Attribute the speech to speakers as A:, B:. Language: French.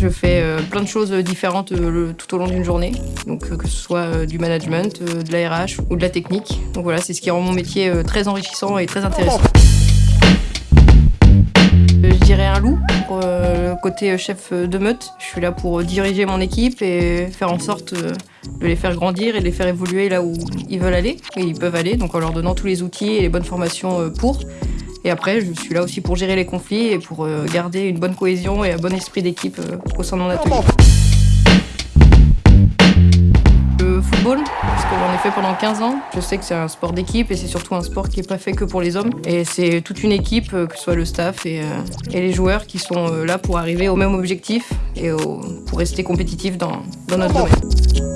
A: Je fais euh, plein de choses différentes euh, tout au long d'une journée. Donc euh, que ce soit euh, du management, euh, de la RH ou de la technique. Donc voilà, c'est ce qui rend mon métier euh, très enrichissant et très intéressant. Euh, Je dirais un loup pour euh, le côté euh, chef euh, de meute. Je suis là pour euh, diriger mon équipe et faire en sorte euh, de les faire grandir et de les faire évoluer là où ils veulent aller et ils peuvent aller, donc en leur donnant tous les outils et les bonnes formations euh, pour. Et après, je suis là aussi pour gérer les conflits et pour euh, garder une bonne cohésion et un bon esprit d'équipe euh, au sein de mon atelier. Le football, parce que j'en ai fait pendant 15 ans. Je sais que c'est un sport d'équipe et c'est surtout un sport qui n'est pas fait que pour les hommes. Et c'est toute une équipe, euh, que ce soit le staff et, et les joueurs, qui sont là pour arriver au même objectif et pour rester compétitifs dans, dans notre domaine.